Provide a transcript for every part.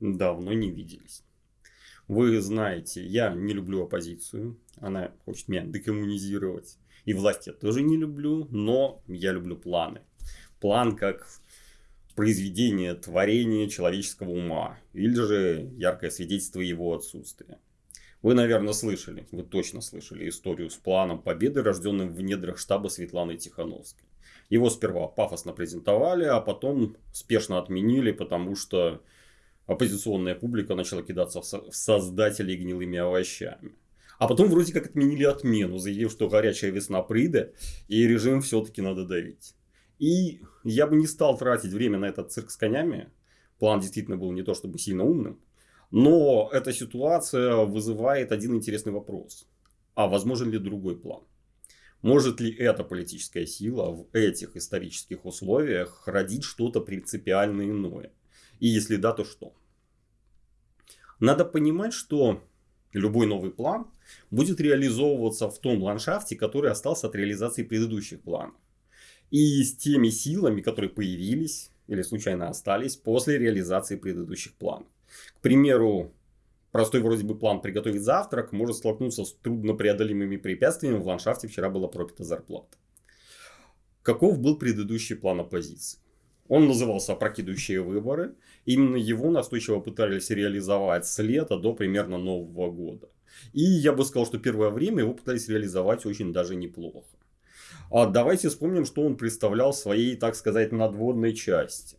давно не виделись. Вы знаете, я не люблю оппозицию. Она хочет меня декоммунизировать. И власть я тоже не люблю, но я люблю планы. План как произведение, творение человеческого ума. Или же яркое свидетельство его отсутствия. Вы, наверное, слышали, вы точно слышали историю с планом победы, рожденным в недрах штаба Светланы Тихановской. Его сперва пафосно презентовали, а потом спешно отменили, потому что оппозиционная публика начала кидаться в создателей гнилыми овощами. А потом вроде как отменили отмену, заявив, что горячая весна придет, и режим все-таки надо давить. И я бы не стал тратить время на этот цирк с конями. План действительно был не то чтобы сильно умным. Но эта ситуация вызывает один интересный вопрос. А возможен ли другой план? Может ли эта политическая сила в этих исторических условиях родить что-то принципиально иное? И если да, то что? Надо понимать, что любой новый план будет реализовываться в том ландшафте, который остался от реализации предыдущих планов. И с теми силами, которые появились или случайно остались после реализации предыдущих планов. К примеру, простой вроде бы план приготовить завтрак может столкнуться с труднопреодолимыми препятствиями. В ландшафте вчера была пропита зарплата. Каков был предыдущий план оппозиции? Он назывался «Опрокидывающие выборы». Именно его настойчиво пытались реализовать с лета до примерно Нового года. И я бы сказал, что первое время его пытались реализовать очень даже неплохо. А давайте вспомним, что он представлял своей, так сказать, надводной части.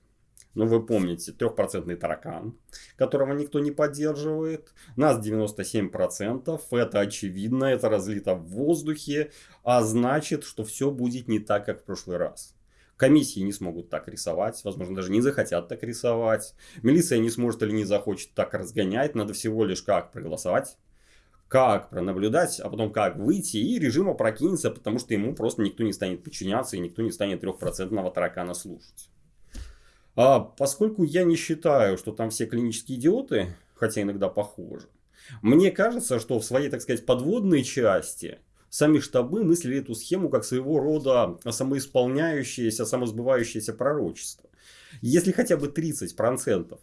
Ну, вы помните, трехпроцентный таракан, которого никто не поддерживает. Нас 97%. Это очевидно, это разлито в воздухе. А значит, что все будет не так, как в прошлый раз. Комиссии не смогут так рисовать, возможно, даже не захотят так рисовать. Милиция не сможет или не захочет так разгонять. Надо всего лишь как проголосовать, как пронаблюдать, а потом как выйти, и режим опрокинется, потому что ему просто никто не станет подчиняться, и никто не станет трехпроцентного таракана слушать. А поскольку я не считаю, что там все клинические идиоты, хотя иногда похожи, мне кажется, что в своей, так сказать, подводной части сами штабы мыслили эту схему как своего рода самоисполняющееся, самосбывающееся пророчество. Если хотя бы 30%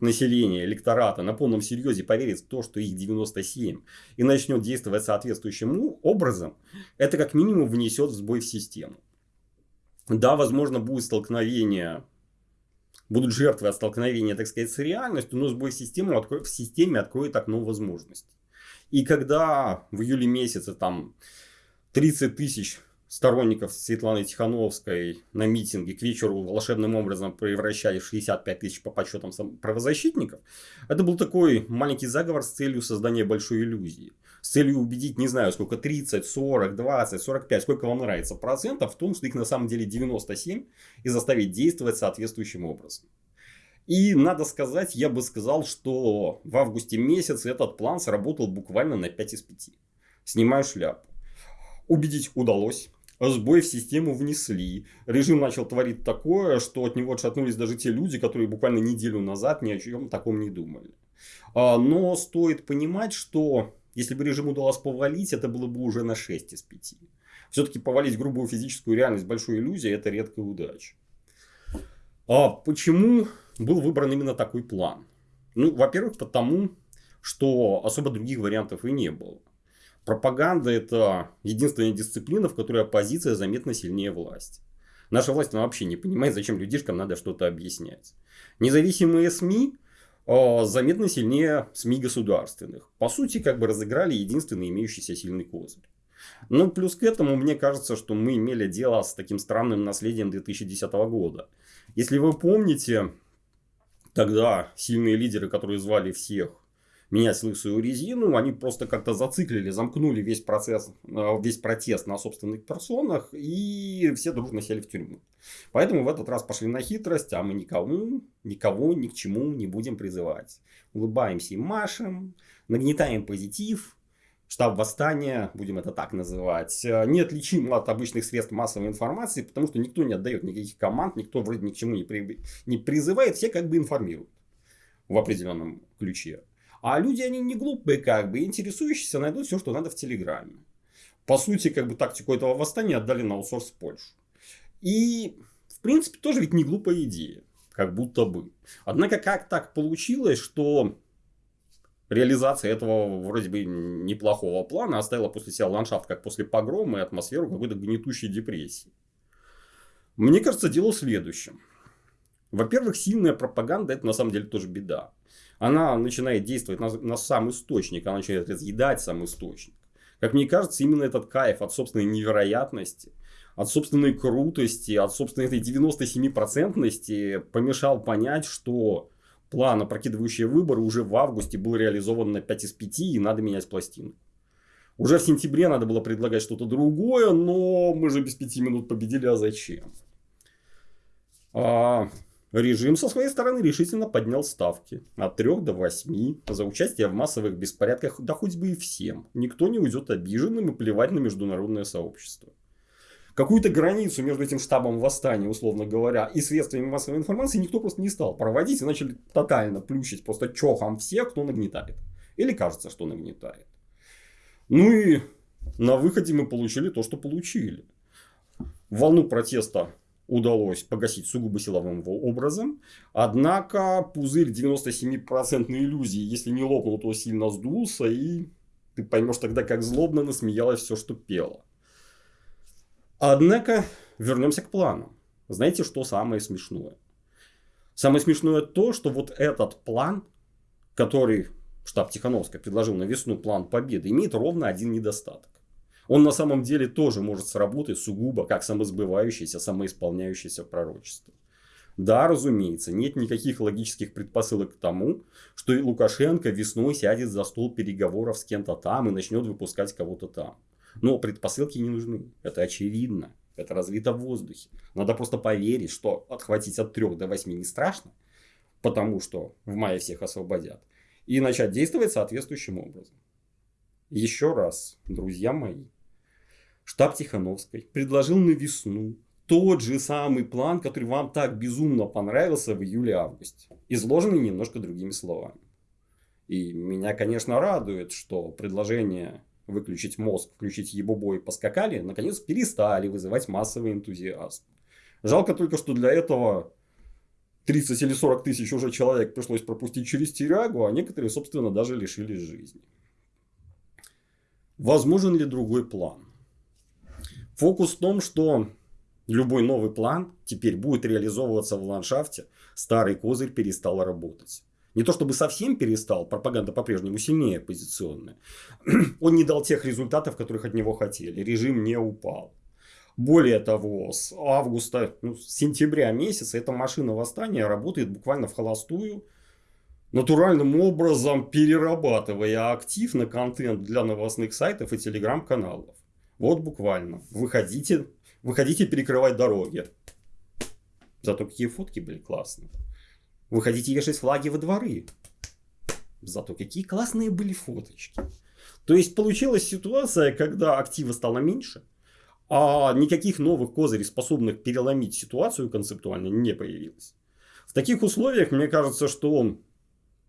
населения, электората на полном серьезе поверит в то, что их 97 и начнет действовать соответствующим образом, это как минимум внесет сбой в систему. Да, возможно, будет столкновение будут жертвы от столкновения, так сказать, с реальностью, но сбой системы откроет, в системе откроет окно возможностей. И когда в июле месяце там 30 тысяч сторонников Светланы Тихановской на митинге к вечеру волшебным образом превращали в 65 тысяч по подсчетам правозащитников, это был такой маленький заговор с целью создания большой иллюзии. С целью убедить, не знаю, сколько, 30, 40, 20, 45, сколько вам нравится процентов в том, что их на самом деле 97 и заставить действовать соответствующим образом. И надо сказать, я бы сказал, что в августе месяце этот план сработал буквально на 5 из 5. Снимаю шляпу. Убедить удалось. Сбой в систему внесли. Режим начал творить такое, что от него отшатнулись даже те люди, которые буквально неделю назад ни о чем таком не думали. А, но стоит понимать, что если бы режим удалось повалить, это было бы уже на 6 из 5. Все-таки повалить грубую физическую реальность большой иллюзией – это редкая удача. А почему был выбран именно такой план? Ну, во-первых, потому, что особо других вариантов и не было. Пропаганда – это единственная дисциплина, в которой оппозиция заметно сильнее власти. Наша власть вообще не понимает, зачем людишкам надо что-то объяснять. Независимые СМИ а, заметно сильнее СМИ государственных. По сути, как бы разыграли единственный имеющийся сильный козырь. Ну, плюс к этому, мне кажется, что мы имели дело с таким странным наследием 2010 года. Если вы помните, тогда сильные лидеры, которые звали всех менять лысую резину, они просто как-то зациклили, замкнули весь процесс, э, весь протест на собственных персонах, и все дружно сели в тюрьму. Поэтому в этот раз пошли на хитрость, а мы никому, никого ни к чему не будем призывать. Улыбаемся и машем, нагнетаем позитив, штаб восстания, будем это так называть, э, неотличим от обычных средств массовой информации, потому что никто не отдает никаких команд, никто вроде ни к чему не, при, не призывает, все как бы информируют в определенном ключе. А люди, они не глупые, как бы, интересующиеся найдут все, что надо в Телеграме. По сути, как бы тактику этого восстания отдали на аутсорс Польшу. И, в принципе, тоже ведь не глупая идея. как будто бы. Однако, как так получилось, что реализация этого вроде бы неплохого плана оставила после себя ландшафт, как после погрома и атмосферу какой-то гнетущей депрессии. Мне кажется, дело в следующем. Во-первых, сильная пропаганда это на самом деле тоже беда. Она начинает действовать на, на сам источник, она начинает разъедать сам источник. Как мне кажется, именно этот кайф от собственной невероятности, от собственной крутости, от собственной этой 97% помешал понять, что план, опрокидывающий выборы, уже в августе был реализован на 5 из 5 и надо менять пластину. Уже в сентябре надо было предлагать что-то другое, но мы же без 5 минут победили, а зачем? А, режим со своей стороны решительно поднял ставки от 3 до 8 за участие в массовых беспорядках, да хоть бы и всем. Никто не уйдет обиженным и плевать на международное сообщество какую-то границу между этим штабом восстания, условно говоря, и средствами массовой информации никто просто не стал проводить и начали тотально плющить просто чохом всех, кто нагнетает. Или кажется, что нагнетает. Ну и на выходе мы получили то, что получили. Волну протеста удалось погасить сугубо силовым образом. Однако пузырь 97% иллюзии, если не лопнул, то сильно сдулся. И ты поймешь тогда, как злобно насмеялось все, что пело. Однако, вернемся к плану. Знаете, что самое смешное? Самое смешное то, что вот этот план, который штаб Тихановская предложил на весну план победы, имеет ровно один недостаток. Он на самом деле тоже может сработать сугубо как самосбывающееся, самоисполняющееся пророчество. Да, разумеется, нет никаких логических предпосылок к тому, что Лукашенко весной сядет за стол переговоров с кем-то там и начнет выпускать кого-то там. Но предпосылки не нужны. Это очевидно. Это развито в воздухе. Надо просто поверить, что отхватить от 3 до 8 не страшно, потому что в мае всех освободят. И начать действовать соответствующим образом. Еще раз, друзья мои, штаб Тихановской предложил на весну тот же самый план, который вам так безумно понравился в июле-августе. Изложенный немножко другими словами. И меня, конечно, радует, что предложение выключить мозг, включить ебобо и поскакали, наконец перестали вызывать массовый энтузиазм. Жалко только, что для этого 30 или 40 тысяч уже человек пришлось пропустить через тюрягу, а некоторые, собственно, даже лишились жизни. Возможен ли другой план? Фокус в том, что любой новый план теперь будет реализовываться в ландшафте, старый козырь перестал работать. Не то чтобы совсем перестал, пропаганда по-прежнему сильнее оппозиционная. Он не дал тех результатов, которых от него хотели. Режим не упал. Более того, с августа, ну, с сентября месяца эта машина восстания работает буквально в холостую, натуральным образом перерабатывая актив на контент для новостных сайтов и телеграм-каналов. Вот буквально. Выходите, выходите перекрывать дороги. Зато какие фотки были классные. Вы хотите вешать флаги во дворы. Зато какие классные были фоточки. То есть получилась ситуация, когда актива стало меньше, а никаких новых козырей, способных переломить ситуацию концептуально, не появилось. В таких условиях, мне кажется, что он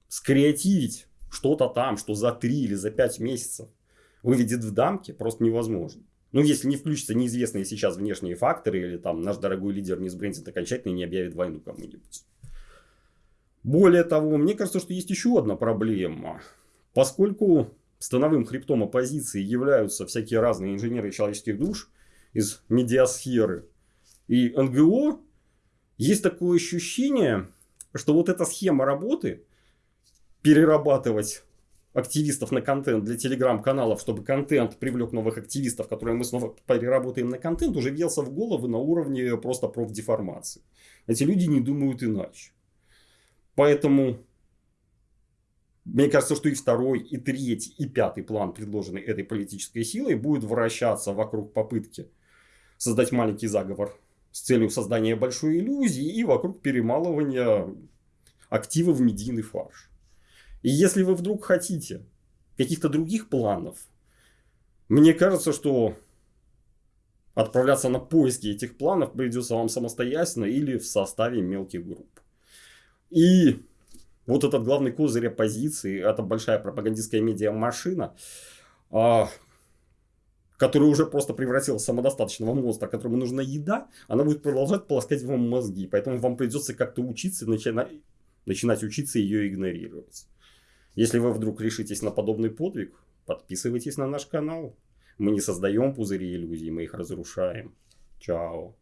скреативить что-то там, что за 3 или за 5 месяцев выведет в дамки, просто невозможно. Ну, если не включатся неизвестные сейчас внешние факторы, или там наш дорогой лидер не сбрендит окончательно и не объявит войну кому-нибудь. Более того, мне кажется, что есть еще одна проблема. Поскольку становым хребтом оппозиции являются всякие разные инженеры человеческих душ из медиасферы и НГО, есть такое ощущение, что вот эта схема работы, перерабатывать активистов на контент для телеграм-каналов, чтобы контент привлек новых активистов, которые мы снова переработаем на контент, уже въелся в головы на уровне просто профдеформации. Эти люди не думают иначе. Поэтому мне кажется, что и второй, и третий, и пятый план, предложенный этой политической силой, будет вращаться вокруг попытки создать маленький заговор с целью создания большой иллюзии и вокруг перемалывания актива в медийный фарш. И если вы вдруг хотите каких-то других планов, мне кажется, что отправляться на поиски этих планов придется вам самостоятельно или в составе мелких групп. И вот этот главный козырь оппозиции, это большая пропагандистская медиа-машина, а, который уже просто превратился в самодостаточного монстра, которому нужна еда, она будет продолжать полоскать вам мозги. Поэтому вам придется как-то учиться, начинать, начинать учиться ее игнорировать. Если вы вдруг решитесь на подобный подвиг, подписывайтесь на наш канал. Мы не создаем пузыри иллюзий, мы их разрушаем. Чао.